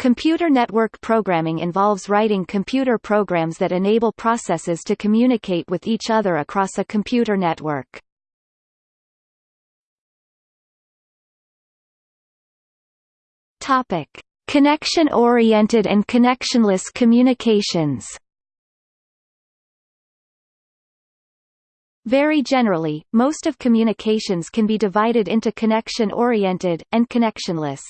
Computer network programming involves writing computer programs that enable processes to communicate with each other across a computer network. Topic: Connection-oriented and connectionless communications. Very generally, most of communications can be divided into connection-oriented, and connectionless.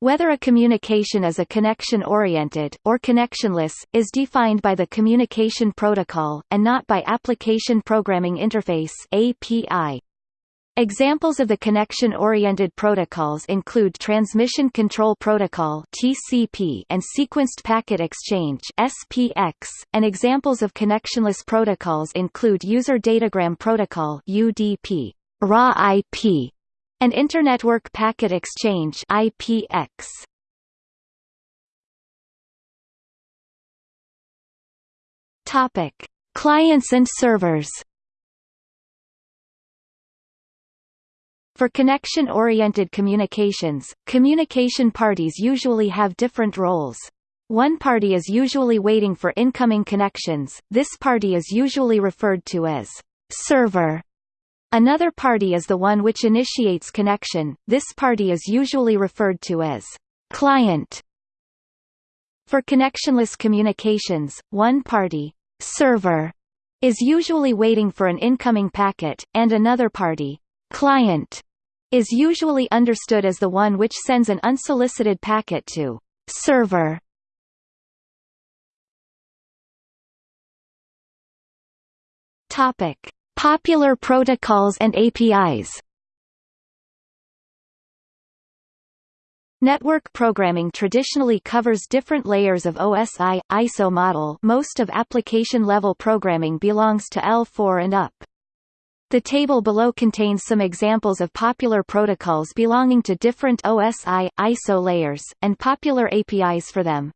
Whether a communication is a connection-oriented, or connectionless, is defined by the Communication Protocol, and not by Application Programming Interface API. Examples of the connection-oriented protocols include Transmission Control Protocol (TCP) and Sequenced Packet Exchange (SPX), and examples of connectionless protocols include User Datagram Protocol (UDP), RAW-IP, and Internetwork Packet Exchange (IPX). Topic: Clients and servers. For connection-oriented communications, communication parties usually have different roles. One party is usually waiting for incoming connections, this party is usually referred to as server. Another party is the one which initiates connection, this party is usually referred to as client. For connectionless communications, one party server is usually waiting for an incoming packet, and another party client is usually understood as the one which sends an unsolicited packet to server. Topic: Popular protocols and APIs. Network programming traditionally covers different layers of OSI ISO model. Most of application level programming belongs to L4 and up. The table below contains some examples of popular protocols belonging to different OSI, ISO layers, and popular APIs for them.